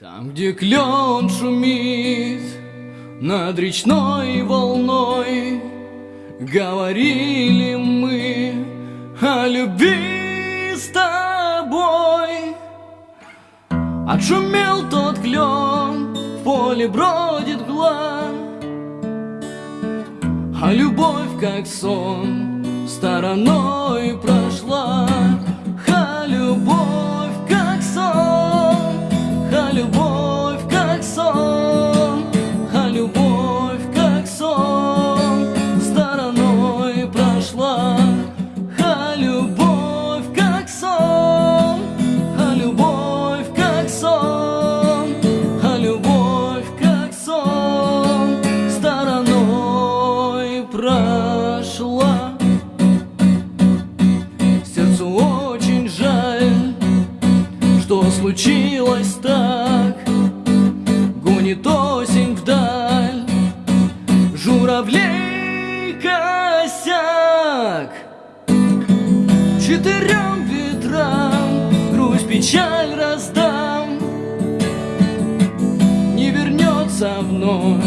Там, где клен шумит над речной волной, Говорили мы о любви с тобой. Отшумел тот клен, в поле бродит гла, А любовь, как сон, стороной прошла. Случилось так. Гонит осень вдаль, журавлей косяк. Четырем ветрам грусть, печаль раздам. Не вернется вновь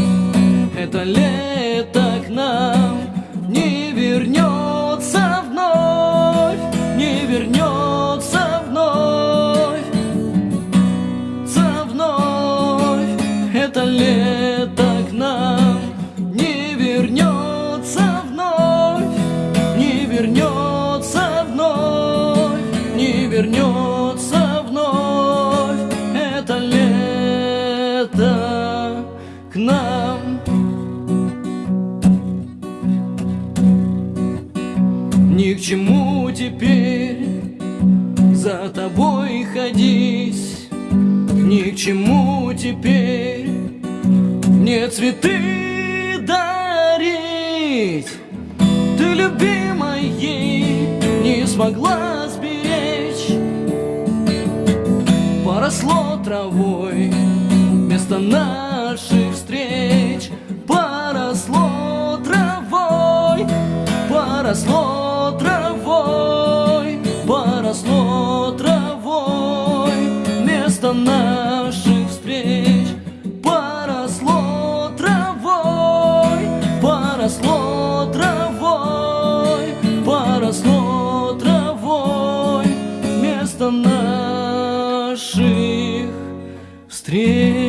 это лето к нам, не вернется лето к нам, не вернется вновь, не вернется вновь, не вернется вновь это лето к нам. Ни к чему теперь за тобой ходить, ни к чему теперь мне цветы дарить. Ты, любимой, не смогла сберечь, поросло травой вместо наших встреч, поросло травой, поросло травой, поросло травой вместо наших наших встреч.